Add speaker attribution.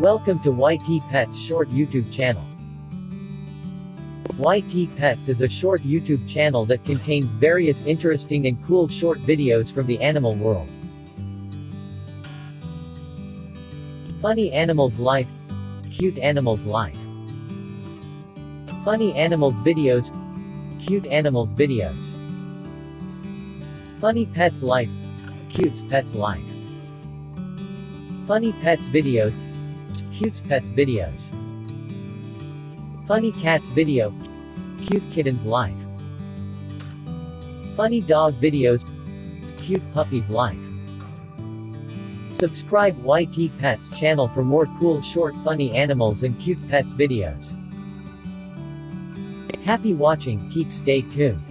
Speaker 1: Welcome to YT Pets short YouTube channel. YT Pets is a short YouTube channel that contains various interesting and cool short videos from the animal world. Funny Animals Life. Cute Animals Life. Funny Animals Videos. Cute Animals Videos. Funny Pets Life. Cute Pets Life. Funny Pets Videos Cute Pets Videos. Funny Cats Video. Cute Kittens Life. Funny Dog Videos. Cute Puppies Life. Subscribe YT Pets channel for more cool short funny animals and cute pets videos. Happy watching, keep stay tuned.